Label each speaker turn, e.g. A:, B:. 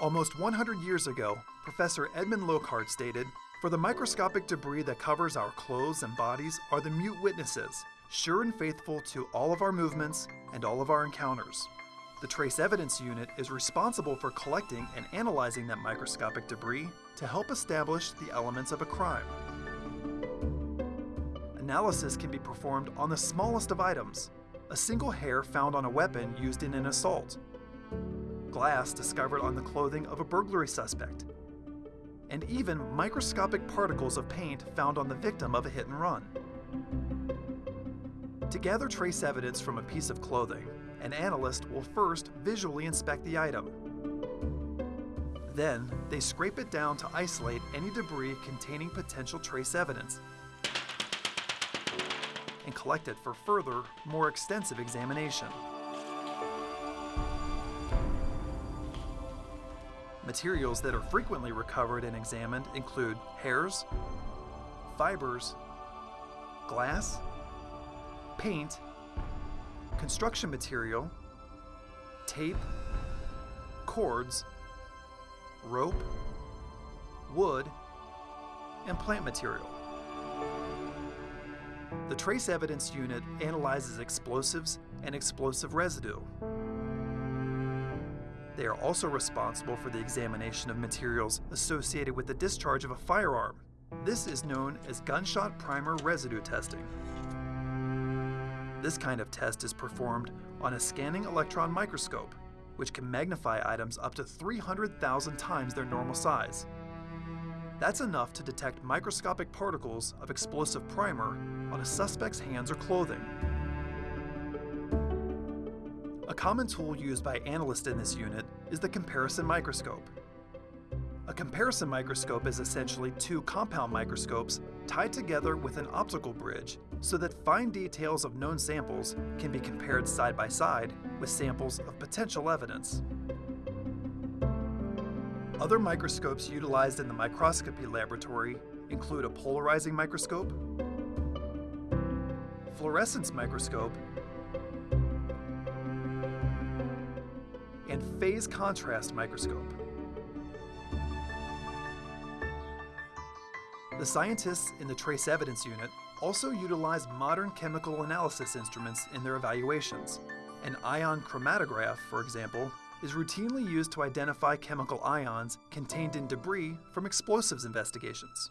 A: Almost 100 years ago, Professor Edmund Locard stated, For the microscopic debris that covers our clothes and bodies are the mute witnesses, sure and faithful to all of our movements and all of our encounters. The Trace Evidence Unit is responsible for collecting and analyzing that microscopic debris to help establish the elements of a crime. Analysis can be performed on the smallest of items, a single hair found on a weapon used in an assault, glass discovered on the clothing of a burglary suspect, and even microscopic particles of paint found on the victim of a hit and run. To gather trace evidence from a piece of clothing, an analyst will first visually inspect the item. Then, they scrape it down to isolate any debris containing potential trace evidence and collect it for further, more extensive examination. Materials that are frequently recovered and examined include hairs, fibers, glass, paint, construction material, tape, cords, rope, wood, and plant material. The Trace Evidence Unit analyzes explosives and explosive residue. They are also responsible for the examination of materials associated with the discharge of a firearm. This is known as gunshot primer residue testing. This kind of test is performed on a scanning electron microscope, which can magnify items up to 300,000 times their normal size. That's enough to detect microscopic particles of explosive primer on a suspect's hands or clothing. A common tool used by analysts in this unit is the comparison microscope. A comparison microscope is essentially two compound microscopes tied together with an optical bridge so that fine details of known samples can be compared side by side with samples of potential evidence. Other microscopes utilized in the microscopy laboratory include a polarizing microscope, fluorescence microscope, and phase contrast microscope. The scientists in the Trace Evidence Unit also utilize modern chemical analysis instruments in their evaluations. An ion chromatograph, for example, is routinely used to identify chemical ions contained in debris from explosives investigations.